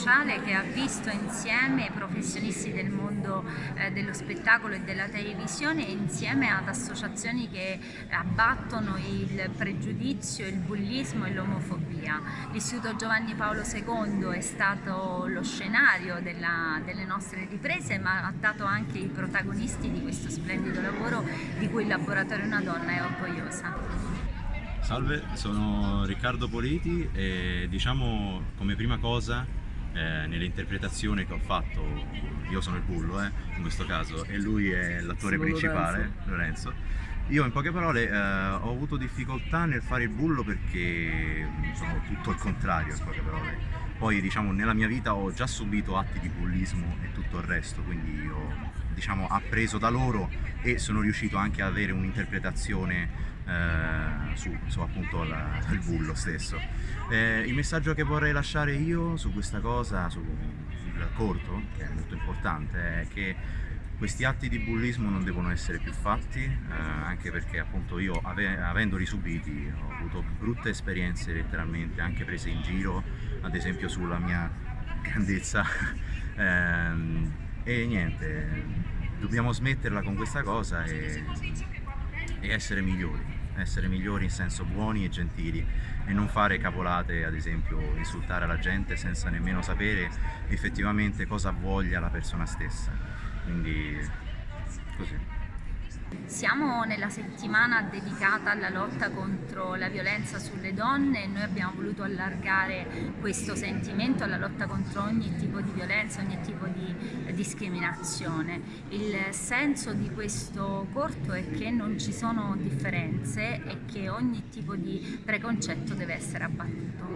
sociale che ha visto insieme professionisti del mondo eh, dello spettacolo e della televisione insieme ad associazioni che abbattono il pregiudizio, il bullismo e l'omofobia. L'Istituto Giovanni Paolo II è stato lo scenario della, delle nostre riprese ma ha dato anche i protagonisti di questo splendido lavoro di cui il Laboratorio Una Donna è orgogliosa. Salve, sono Riccardo Politi e diciamo come prima cosa eh, nell'interpretazione che ho fatto, io sono il bullo eh, in questo caso e lui è l'attore principale, Lorenzo. Lorenzo. Io in poche parole eh, ho avuto difficoltà nel fare il bullo perché sono tutto il contrario in poche parole. Poi diciamo nella mia vita ho già subito atti di bullismo e tutto il resto, quindi ho diciamo, appreso da loro e sono riuscito anche ad avere un'interpretazione eh, su, su, appunto la, il bullo stesso. Eh, il messaggio che vorrei lasciare io su questa cosa, sul corto, che è molto importante, è che questi atti di bullismo non devono essere più fatti, eh, anche perché appunto io ave avendoli subiti ho avuto brutte esperienze letteralmente, anche prese in giro, ad esempio sulla mia grandezza. Ehm, e niente, dobbiamo smetterla con questa cosa e, e essere migliori essere migliori in senso buoni e gentili e non fare cavolate, ad esempio insultare la gente senza nemmeno sapere effettivamente cosa voglia la persona stessa. Quindi così. Siamo nella settimana dedicata alla lotta contro la violenza sulle donne e noi abbiamo voluto allargare questo sentimento alla lotta contro ogni tipo di violenza, ogni tipo di discriminazione. Il senso di questo corto è che non ci sono differenze e che ogni tipo di preconcetto deve essere abbattuto.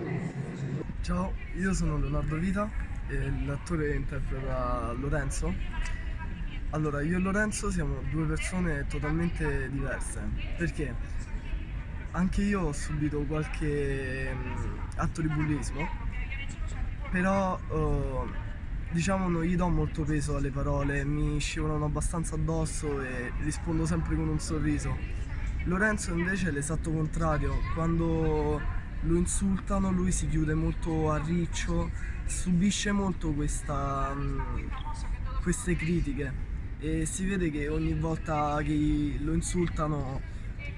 Ciao, io sono Leonardo Vita e l'attore interpreta Lorenzo allora, io e Lorenzo siamo due persone totalmente diverse, perché anche io ho subito qualche um, atto di bullismo, però uh, diciamo non gli do molto peso alle parole, mi scivolano abbastanza addosso e rispondo sempre con un sorriso. Lorenzo invece è l'esatto contrario, quando lo insultano lui si chiude molto a riccio, subisce molto questa, um, queste critiche e si vede che ogni volta che lo insultano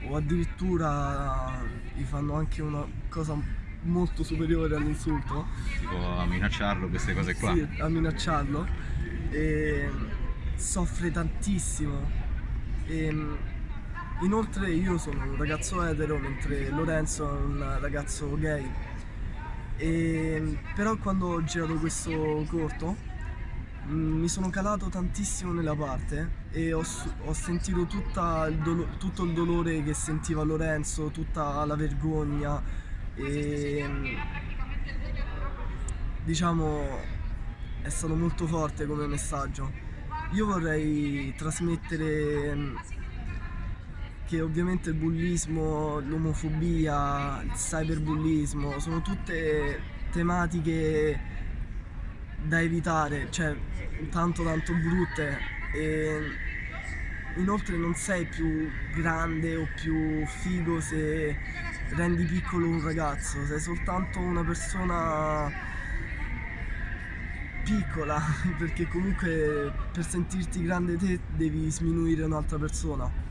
o addirittura gli fanno anche una cosa molto superiore all'insulto. Tipo a minacciarlo queste cose qua. Sì, a minacciarlo. E soffre tantissimo. E, inoltre io sono un ragazzo etero mentre Lorenzo è un ragazzo gay. E, però quando ho girato questo corto mi sono calato tantissimo nella parte e ho, ho sentito il tutto il dolore che sentiva Lorenzo, tutta la vergogna e diciamo è stato molto forte come messaggio. Io vorrei trasmettere mm, che ovviamente il bullismo, l'omofobia, il cyberbullismo sono tutte tematiche da evitare, cioè tanto tanto brutte e inoltre non sei più grande o più figo se rendi piccolo un ragazzo, sei soltanto una persona piccola perché comunque per sentirti grande te devi sminuire un'altra persona.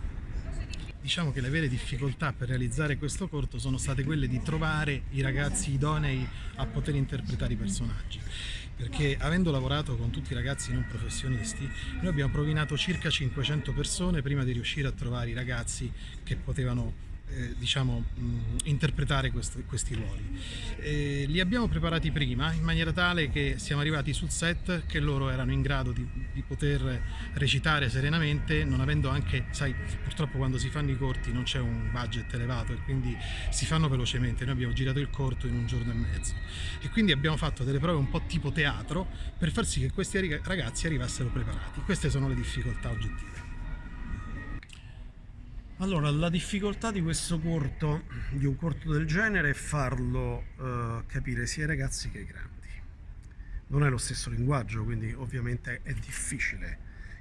Diciamo che le vere difficoltà per realizzare questo corto sono state quelle di trovare i ragazzi idonei a poter interpretare i personaggi. Perché avendo lavorato con tutti i ragazzi non professionisti noi abbiamo provinato circa 500 persone prima di riuscire a trovare i ragazzi che potevano eh, diciamo, mh, interpretare questi, questi ruoli. Eh, li abbiamo preparati prima in maniera tale che siamo arrivati sul set che loro erano in grado di, di poter recitare serenamente, non avendo anche, sai, purtroppo quando si fanno i corti non c'è un budget elevato e quindi si fanno velocemente. Noi abbiamo girato il corto in un giorno e mezzo e quindi abbiamo fatto delle prove un po' tipo teatro per far sì che questi ragazzi arrivassero preparati. Queste sono le difficoltà oggettive. Allora, la difficoltà di questo corto, di un corto del genere, è farlo eh, capire sia ai ragazzi che ai grandi. Non è lo stesso linguaggio, quindi ovviamente è difficile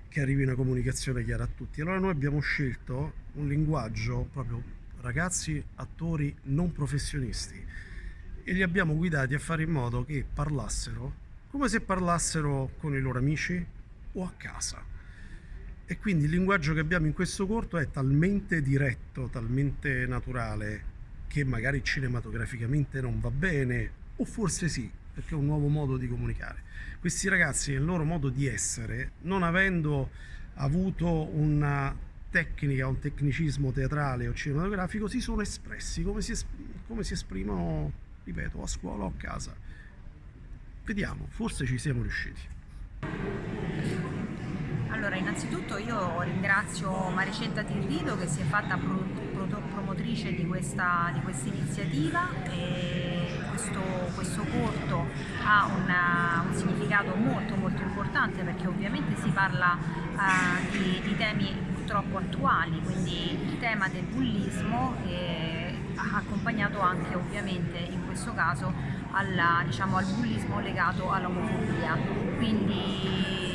che arrivi una comunicazione chiara a tutti. Allora noi abbiamo scelto un linguaggio proprio ragazzi, attori non professionisti e li abbiamo guidati a fare in modo che parlassero come se parlassero con i loro amici o a casa. E quindi il linguaggio che abbiamo in questo corto è talmente diretto, talmente naturale, che magari cinematograficamente non va bene, o forse sì, perché è un nuovo modo di comunicare. Questi ragazzi nel loro modo di essere, non avendo avuto una tecnica, un tecnicismo teatrale o cinematografico, si sono espressi come si, es- come si esprimono, ripeto, a scuola o a casa. Vediamo, forse ci siamo riusciti. Allora, innanzitutto io ringrazio Maricetta Tirrido che si è fatta pro- pro- promotrice di questa, di questa iniziativa questo, questo corto ha una- un significato molto molto importante perché ovviamente si parla eh, di, di temi purtroppo attuali, quindi il tema del bullismo eh, accompagnato anche ovviamente in questo caso alla, diciamo, al bullismo legato all'omofobia. Quindi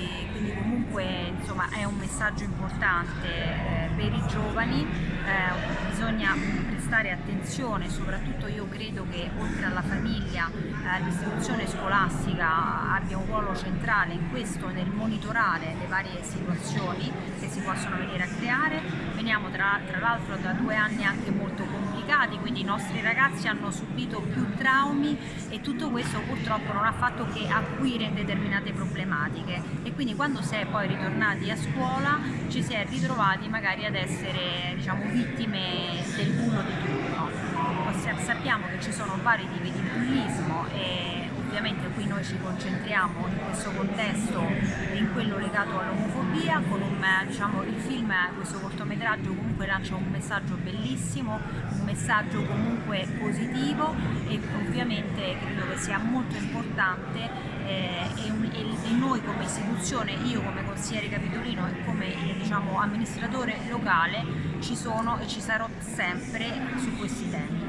comunque insomma, è un messaggio importante eh, per i giovani, eh, bisogna prestare attenzione, soprattutto io credo che oltre alla famiglia eh, l'istituzione scolastica abbia un ruolo centrale in questo, nel monitorare le varie situazioni che si possono venire a creare. Veniamo tra, tra l'altro da due anni anche molto complicati, quindi i nostri ragazzi hanno subito più traumi e tutto questo purtroppo non ha fatto che acuire determinate problematiche e quindi quando si è poi ritornati a scuola ci si è ritrovati magari ad essere diciamo, vittime del bullo di turno. Sappiamo che ci sono vari tipi di bullismo e ovviamente qui noi ci concentriamo in questo contesto in quello legato all'omofobia con un, diciamo, il film, questo cortometraggio comunque lancia un messaggio bellissimo, un messaggio comunque positivo e ovviamente credo che sia molto importante eh, e, e- noi come istituzione, io come consigliere capitolino e come diciamo, amministratore locale ci sono e ci sarò sempre su questi temi.